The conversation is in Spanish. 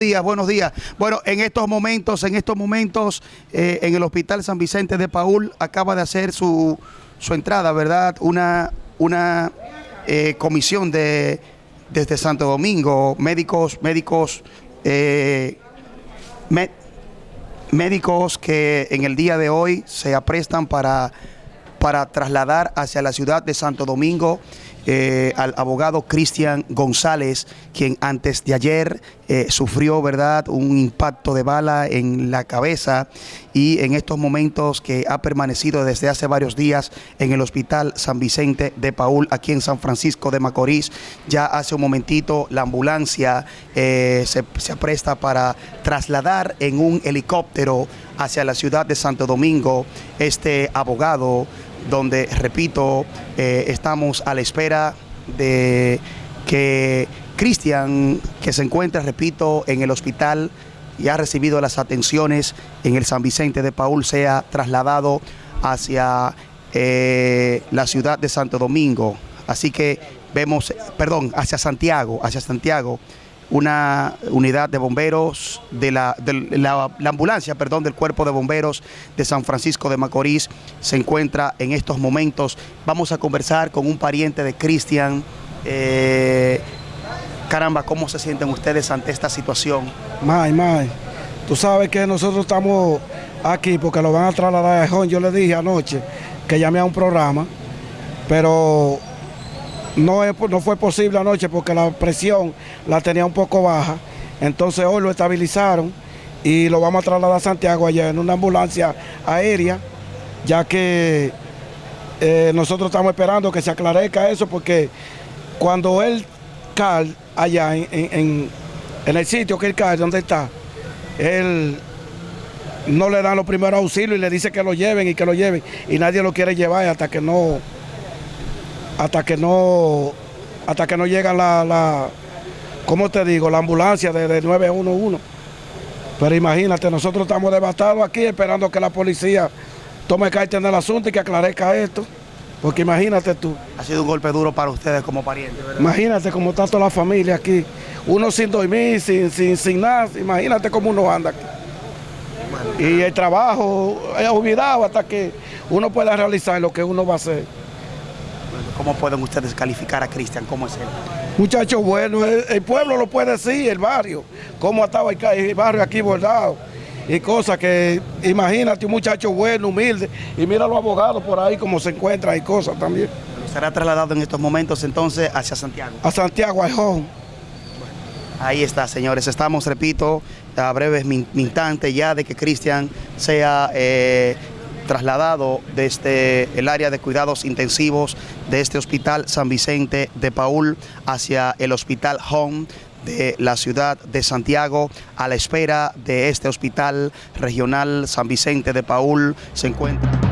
días, buenos días. Bueno, en estos momentos, en estos momentos, eh, en el Hospital San Vicente de Paul acaba de hacer su, su entrada, ¿verdad? Una, una eh, comisión de desde Santo Domingo, médicos, médicos, eh, mé- médicos que en el día de hoy se aprestan para, para trasladar hacia la ciudad de Santo Domingo eh, al abogado Cristian González, quien antes de ayer eh, sufrió ¿verdad? un impacto de bala en la cabeza y en estos momentos que ha permanecido desde hace varios días en el Hospital San Vicente de Paul, aquí en San Francisco de Macorís. Ya hace un momentito la ambulancia eh, se, se apresta para trasladar en un helicóptero hacia la ciudad de Santo Domingo este abogado donde, repito, eh, estamos a la espera de que Cristian, que se encuentra, repito, en el hospital y ha recibido las atenciones en el San Vicente de Paul, sea trasladado hacia eh, la ciudad de Santo Domingo. Así que vemos, perdón, hacia Santiago, hacia Santiago una unidad de bomberos, de la, de la, la ambulancia, perdón, del cuerpo de bomberos de San Francisco de Macorís se encuentra en estos momentos. Vamos a conversar con un pariente de Cristian. Eh, caramba, ¿cómo se sienten ustedes ante esta situación? May, May, tú sabes que nosotros estamos aquí porque lo van a trasladar a Jón. Yo le dije anoche que llamé a un programa, pero no, fue posible anoche porque la presión la tenía un poco baja. Entonces hoy lo estabilizaron y lo vamos a trasladar a Santiago allá en una ambulancia aérea, ya que eh, nosotros estamos esperando que se aclarezca eso porque cuando él cae allá en- en el sitio que él cae, donde está, él no le dan los primeros auxilios y le dice que lo lleven y que lo lleven y nadie lo quiere llevar hasta que no hasta que no hasta que no llega la, la ¿cómo te digo? la ambulancia de, de 911 pero imagínate, nosotros estamos devastados aquí esperando que la policía tome carta en el asunto y que aclarezca esto porque imagínate tú Ha sido un golpe duro para ustedes como parientes, ¿verdad? Imagínate cómo está toda la familia aquí. Uno sin dormir, sin, sin, sin nada. Imagínate cómo uno anda aquí. Y el trabajo es olvidado hasta que uno pueda realizar lo que uno va a hacer. ¿Cómo pueden ustedes calificar a Cristian? ¿Cómo es él? Muchacho bueno, el, el pueblo lo puede decir, el barrio, cómo estaba el, el barrio aquí bordado. Y cosas que, imagínate, un muchacho bueno, humilde, y mira a los abogados por ahí cómo se encuentran y cosas también. Será trasladado en estos momentos entonces hacia Santiago. A Santiago Ajón. Ahí está, señores. Estamos, repito, a breves instantes ya de que Cristian sea eh, trasladado desde el área de cuidados intensivos de este hospital San Vicente de Paul hacia el hospital Home de la ciudad de Santiago. A la espera de este hospital regional San Vicente de Paul se encuentra